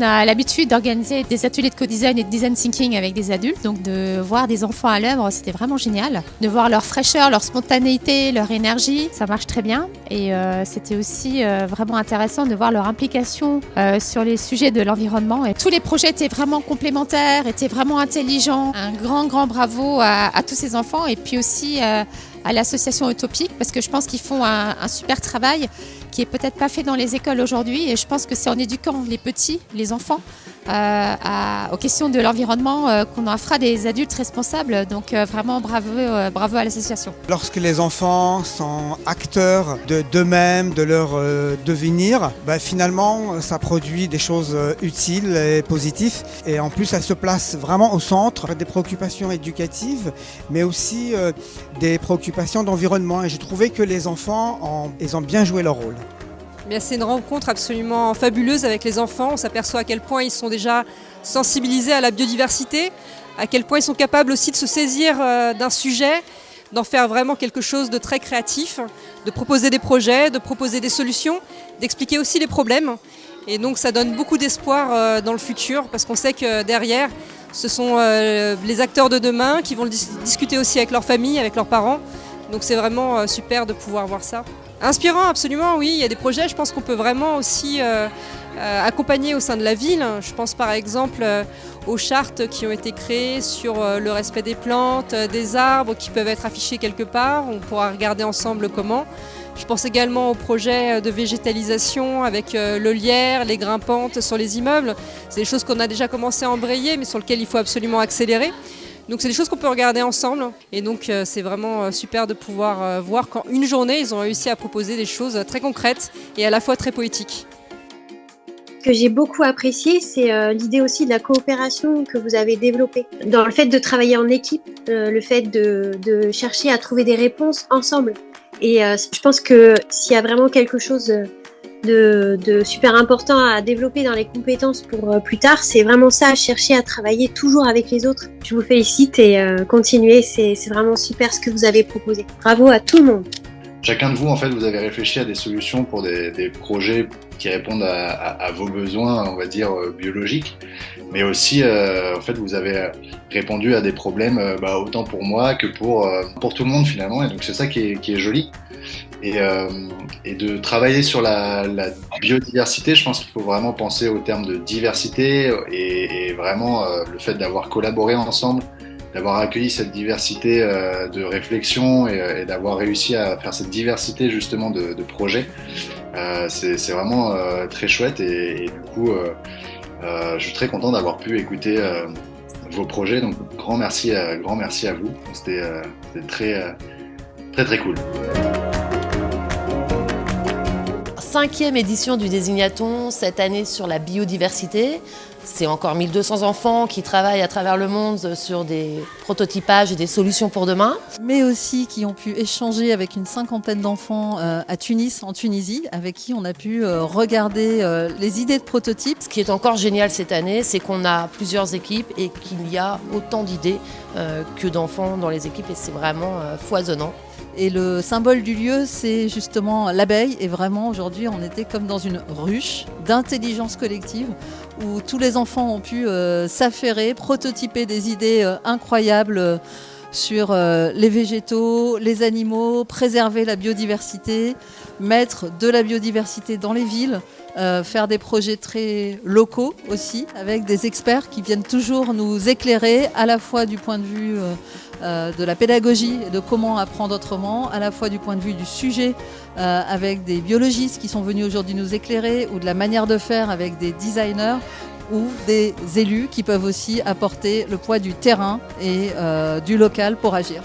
a l'habitude d'organiser des ateliers de co-design et de design thinking avec des adultes, donc de voir des enfants à l'œuvre, c'était vraiment génial. De voir leur fraîcheur, leur spontanéité, leur énergie, ça marche très bien. Et euh, c'était aussi euh, vraiment intéressant de voir leur implication euh, sur les sujets de l'environnement. Tous les projets étaient vraiment complémentaires, étaient vraiment intelligents. Un grand, grand bravo à, tous ces enfants et puis aussi à l'association Utopique parce que je pense qu'ils font un, super travail qui est peut-être pas fait dans les écoles aujourd'hui. Et je pense que c'est en éduquant les petits, les enfants, à, aux questions de l'environnement euh, qu'on en fera des adultes responsables. Donc euh, vraiment bravo, euh, bravo à l'association. Lorsque les enfants sont acteurs de d'eux-mêmes, de leur euh, devenir, bah, finalement ça produit des choses utiles et positives. Et en plus, elles se placent vraiment au centre des préoccupations éducatives, mais aussi euh, des préoccupations d'environnement. Et j'ai trouvé que les enfants, ont, ils ont bien joué leur rôle. C'est une rencontre absolument fabuleuse avec les enfants. On s'aperçoit à quel point ils sont déjà sensibilisés à la biodiversité, à quel point ils sont capables aussi de se saisir euh, d'un sujet, d'en faire vraiment quelque chose de très créatif, de proposer des projets, de proposer des solutions, d'expliquer aussi les problèmes. Et donc ça donne beaucoup d'espoir euh, dans le futur parce qu'on sait que derrière, ce sont euh, les acteurs de demain qui vont discuter aussi avec leur famille, avec leurs parents. Donc c'est vraiment super de pouvoir voir ça. Inspirant, absolument, oui. Il y a des projets, je pense qu'on peut vraiment aussi euh, euh, accompagner au sein de la ville. Je pense par exemple euh, aux chartes qui ont été créées sur le respect des plantes, des arbres qui peuvent être affichés quelque part. On pourra regarder ensemble comment. Je pense également aux projets de végétalisation avec le lierre, les grimpantes sur les immeubles. C'est des choses qu'on a déjà commencé à embrayer mais sur lesquelles il faut absolument accélérer. Donc c'est des choses qu'on peut regarder ensemble et donc euh, c'est vraiment euh, super de pouvoir euh, voir qu'en une journée ils ont réussi à proposer des choses très concrètes et à la fois très poétiques. Que j'ai beaucoup apprécié, c'est l'idée aussi de la coopération que vous avez développée. Dans le fait de travailler en équipe, le fait de, chercher à trouver des réponses ensemble. Et je pense que s'il y a vraiment quelque chose de, super important à développer dans les compétences pour euh, plus tard, c'est vraiment ça, chercher à travailler toujours avec les autres. Je vous félicite et euh, continuez, c'est vraiment super ce que vous avez proposé. Bravo à tout le monde. Chacun de vous, en fait, vous avez réfléchi à des solutions pour des, projets qui répondent à, vos besoins, on va dire, euh, biologiques. Mais aussi, euh, en fait, vous avez répondu à des problèmes, euh, bah, autant pour moi que pour, pour tout le monde, finalement. Et donc, c'est ça qui est, qui est joli. Et, de travailler sur la, biodiversité, je pense qu'il faut vraiment penser au terme de diversité et, vraiment le fait d'avoir collaboré ensemble d'avoir accueilli cette diversité euh, de réflexion et, et d'avoir réussi à faire cette diversité justement de, projets. Euh, c'est vraiment euh, très chouette et, du coup, euh, euh, je suis très content d'avoir pu écouter euh, vos projets. Donc, grand merci, grand merci à vous. C'était très, très, très cool cinquième édition du Désignaton, cette année sur la biodiversité. C'est encore 1200 enfants qui travaillent à travers le monde sur des prototypages et des solutions pour demain. Mais aussi qui ont pu échanger avec une cinquantaine d'enfants euh, à Tunis, en Tunisie, avec qui on a pu euh, regarder euh, les idées de prototypes. Ce qui est encore génial cette année, c'est qu'on a plusieurs équipes et qu'il y a autant d'idées que d'enfants dans les équipes et c'est vraiment foisonnant. Et le symbole du lieu, c'est justement l'abeille. Et vraiment, aujourd'hui, on était comme dans une ruche d'intelligence collective où tous les enfants ont pu euh, s'affairer, prototyper des idées euh, incroyables euh, sur les végétaux, les animaux, préserver la biodiversité, mettre de la biodiversité dans les villes, faire des projets très locaux aussi, avec des experts qui viennent toujours nous éclairer à la fois du point de vue de la pédagogie et de comment apprendre autrement, à la fois du point de vue du sujet avec des biologistes qui sont venus aujourd'hui nous éclairer ou de la manière de faire avec des designers ou des élus qui peuvent aussi apporter le poids du terrain et euh, du local pour agir.